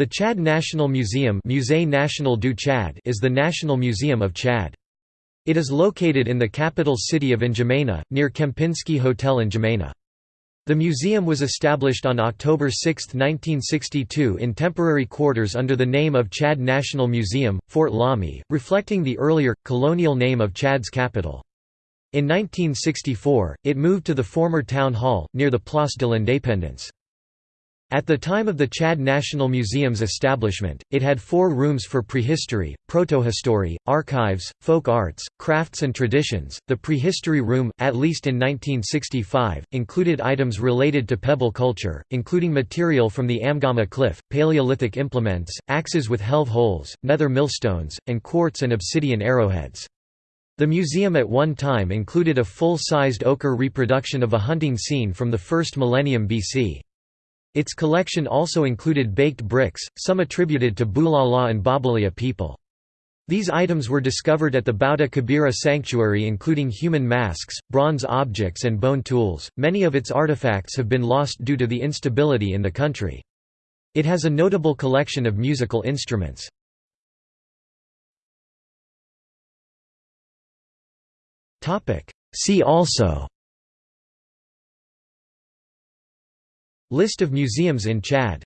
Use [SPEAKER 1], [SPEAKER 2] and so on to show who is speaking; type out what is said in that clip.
[SPEAKER 1] The Chad National Museum Musée National du Chad is the national museum of Chad. It is located in the capital city of N'Djamena, near Kempinski Hotel N'Djamena. The museum was established on October 6, 1962 in temporary quarters under the name of Chad National Museum, Fort Lamy, reflecting the earlier, colonial name of Chad's capital. In 1964, it moved to the former town hall, near the Place de l'Indépendance. At the time of the Chad National Museum's establishment, it had four rooms for prehistory, protohistory, archives, folk arts, crafts and traditions. The prehistory room, at least in 1965, included items related to pebble culture, including material from the Amgama Cliff, Paleolithic implements, axes with helve holes, nether millstones, and quartz and obsidian arrowheads. The museum at one time included a full-sized ochre reproduction of a hunting scene from the first millennium BC. Its collection also included baked bricks, some attributed to Bulala and Babalia people. These items were discovered at the Bouta Kabira sanctuary including human masks, bronze objects and bone tools. Many of its artifacts have been lost due to the instability in the country. It has a notable collection of musical instruments. See also List of museums in Chad